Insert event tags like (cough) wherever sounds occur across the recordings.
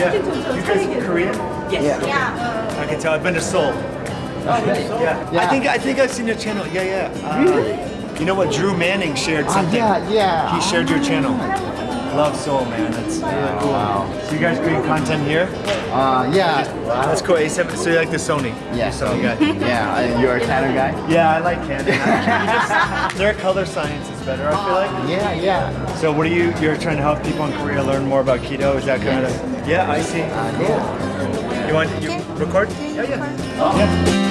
Yeah. You guys Korean? Yes. yeah I can tell. I've been to Seoul. Oh, really? Yeah. I Yeah. think I think I've seen your channel. Yeah, yeah. Uh, You know what? Drew Manning shared Ah, something. yeah, yeah. He shared your channel. Love Seoul, man. That's really cool. wow. So you guys create content here? Uh, yeah. That's cool. A7. So you like the Sony? Yeah. Sony guy. (laughs) Yeah, and you're a Canon guy? Yeah, I like Canon. (laughs) You just- (laughs) Their color science is better. I feel like. Yeah, yeah. So what are you? You're trying to help people in Korea learn more about keto. Is that kind of? Yeah, I see. Uh, cool. You want you record? Yeah, yeah. Yeah.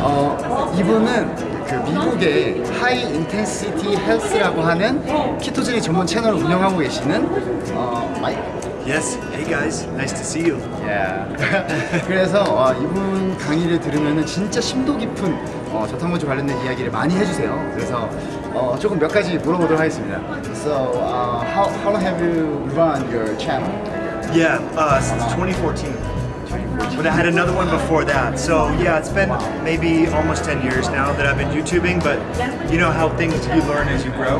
어, 이분은 그 미국의 하이 인텐시티 헬스라고 하는 키토제닉 전문 채널을 운영하고 계시는 어, 마이크. Yes. Hey guys, nice to see you. Yeah. (laughs) 그래서 어, 이분 강의를 들으면 진짜 심도 깊은 어, 저탄고주 관련된 이야기를 많이 해주세요. 그래서 어, 조금 몇 가지 물어보도록 하겠습니다. So, uh, how, how long have you run your channel? Yeah, uh, since 2014. But I had another one before that. So yeah, it's been maybe almost 10 years now that I've been YouTubing, but you know how things you learn as you grow.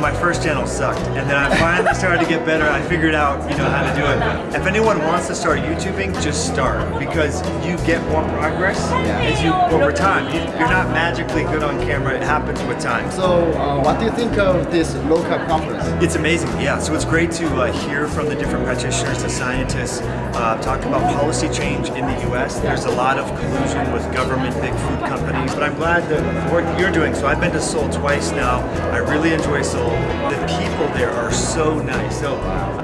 My first channel sucked, and then I finally started to get better. I figured out, you know, how to do it. If anyone wants to start YouTubing, just start because you get more progress as you over time. You, you're not magically good on camera. It happens with time. So, uh, what do you think of this low carb conference? It's amazing, yeah. So it's great to uh, hear from the different practitioners, the scientists, uh, talk about policy change in the U.S. There's a lot of collusion with government, big food companies, but I'm glad that the work you're doing. So I've been to Seoul twice now. I really enjoy Seoul. The people there are so nice. So,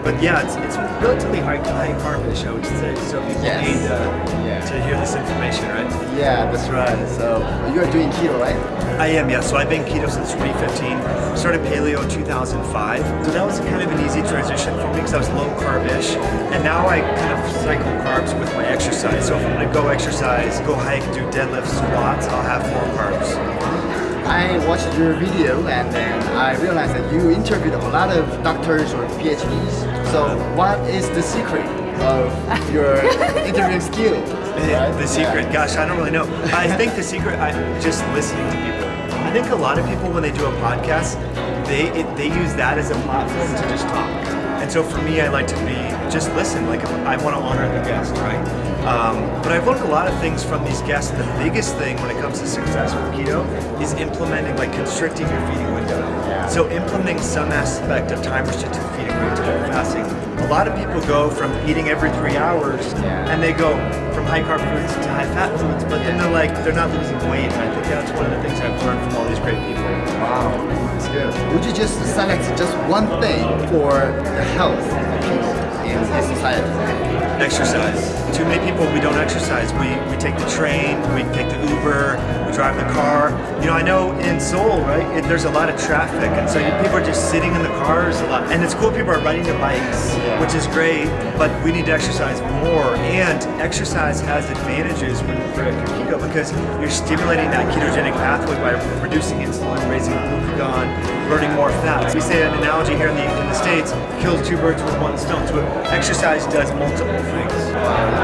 but yeah, it's, it's relatively high, high carbish, I would say. So people Yes. need uh, Yeah. to hear this information, right? Yeah, that's right. So, you are doing keto, right? I am, yeah. So I've been keto since 2015. Started paleo in 2005. So that was kind of an easy transition for me because I was low carb-ish, And now I kind of cycle carbs with my exercise. So if I'm gonna go exercise, go hike, do deadlifts, squats, I'll have more carbs. I watched your video and then I realized that you interviewed a lot of doctors or PhDs. So, what is the secret of your (laughs) interviewing skill? Right? The secret, gosh, I don't really know. I (laughs) think the secret, I just listening to people. I think a lot of people when they do a podcast, they it, they use that as a platform to just talk. And so for me, I like to be just listen. Like I want to honor the guest, right? Um, but I've learned a lot of things from these guests. The biggest thing when it comes to success with keto is implementing, like constricting your feeding window. So implementing some aspect of time restricted feeding window fasting. A lot of people go from eating every three hours Yeah. and they go from high carb foods to high fat foods, but then they're like they're not losing weight. And I think that's one of the things I've learned from all these great people. Wow, that's good. Would you just select just one thing for the health of people in this society? Exercise. Too many people we don't exercise. We we take the train, we take the Uber, we drive the car. You know, I know in Seoul, right? It, there's a lot of traffic, and so you, people are just sitting in the cars a lot. And it's cool. People are riding their bikes, which is great. But we need to exercise more. And exercise has advantages when for keto because you're stimulating that ketogenic pathway by reducing insulin, raising glucagon, burning more fat. We say an analogy here in the in the states kills two birds with one stone. So exercise does multiple things.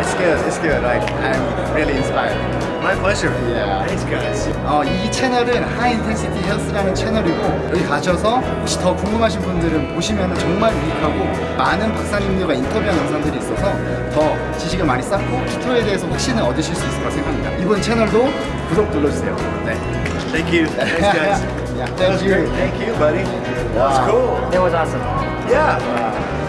It's good, it's good. Like, I'm really inspired. My pleasure. Yeah. Thanks, guys. 어, 이 채널은 하이 인텐시티 헬스라는 채널이고 여기 가셔서 혹시 더 궁금하신 분들은 보시면 정말 유익하고 많은 박사님들과 인터뷰한 영상들이 있어서 더 지식을 많이 쌓고 키토에 대해서 확신을 얻으실 수 있을 거라 생각합니다. 이번 채널도 구독 눌러주세요. 네. Thank you. Thanks, guys. yeah, thank you. great. Thank you, buddy. That was Wow. cool. That was awesome. Yeah.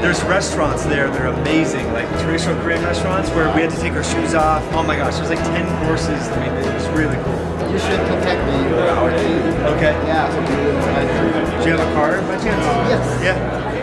There's restaurants there. They're amazing, like traditional Korean restaurants where we had to take our shoes off. Oh my gosh, there's like 10 courses. I mean, it was really cool. You should contact me or our team. Okay. Yeah, so we will try to- Do you have a card by chance? Yes. Yeah.